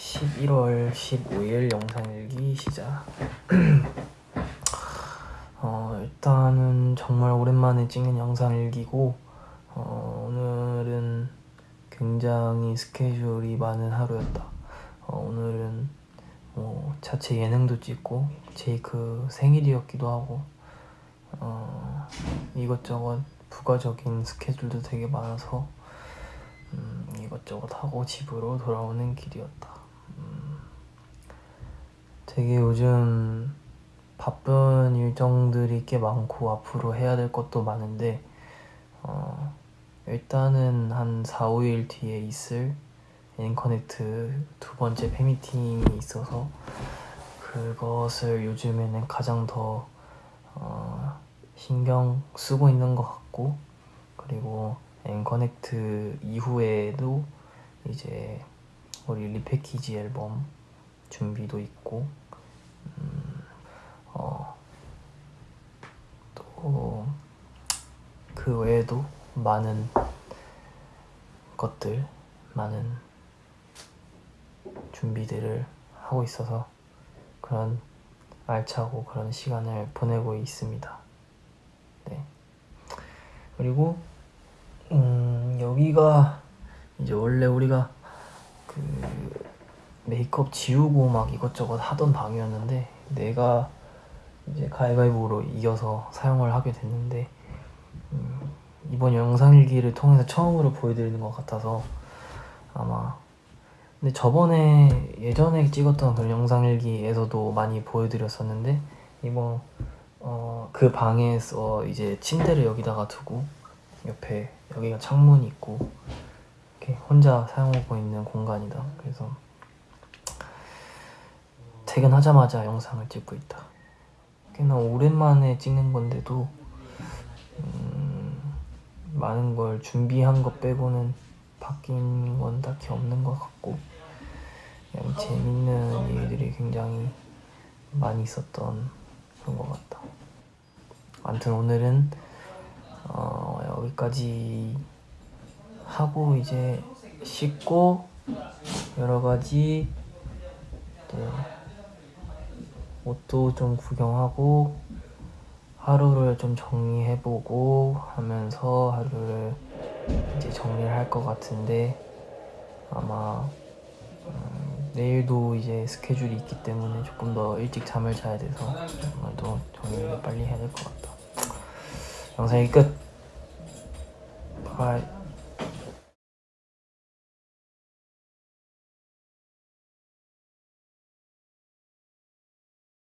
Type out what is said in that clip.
11월 15일 영상일기 시작. 어, 일단은 정말 오랜만에 찍는 영상일기고 어, 오늘은 굉장히 스케줄이 많은 하루였다. 어, 오늘은 뭐 자체 예능도 찍고 제이크 생일이었기도 하고 어, 이것저것 부가적인 스케줄도 되게 많아서 음, 이것저것 하고 집으로 돌아오는 길이었다. 음, 되게 요즘 바쁜 일정들이 꽤 많고 앞으로 해야 될 것도 많은데 어, 일단은 한 4, 5일 뒤에 있을 앵커넥트 두 번째 팬미팅이 있어서 그것을 요즘에는 가장 더 어, 신경 쓰고 있는 것 같고 그리고 앵커넥트 이후에도 이제 우리 리패키지 앨범 준비도 있고 음, 어, 또 그 외에도 많은 것들 많은 준비들을 하고 있어서 그런 알차고 그런 시간을 보내고 있습니다. 네. 그리고 음, 여기가 이제 원래 우리가 그 메이크업 지우고 막 이것저것 하던 방이었는데 내가 이제 가위바위보로 이겨서 사용을 하게 됐는데 음, 이번 영상일기를 통해서 처음으로 보여드리는 것 같아서 아마 근데 저번에 예전에 찍었던 그런 영상일기에서도 많이 보여드렸었는데 이번 어, 그 방에서 이제 침대를 여기다가 두고 옆에 여기가 창문이 있고 이렇게 혼자 사용하고 있는 공간이다. 그래서 퇴근하자마자 영상을 찍고 있다. 꽤나 오랜만에 찍는 건데도 음, 많은 걸 준비한 것 빼고는 바뀐 건 딱히 없는 것 같고 그냥 재밌는 일들이 굉장히 많이 있었던 그런 것 같다. 아무튼 오늘은 어, 여기까지 하고 이제 씻고 여러 가지 네, 옷도 좀 구경하고 하루를 좀 정리해보고 하면서 하루를 이제 정리를 할 것 같은데 아마 음, 내일도 이제 스케줄이 있기 때문에 조금 더 일찍 잠을 자야 돼서 오늘도 정리를 빨리 해야 될 것 같다. 영상 여기 끝. bye.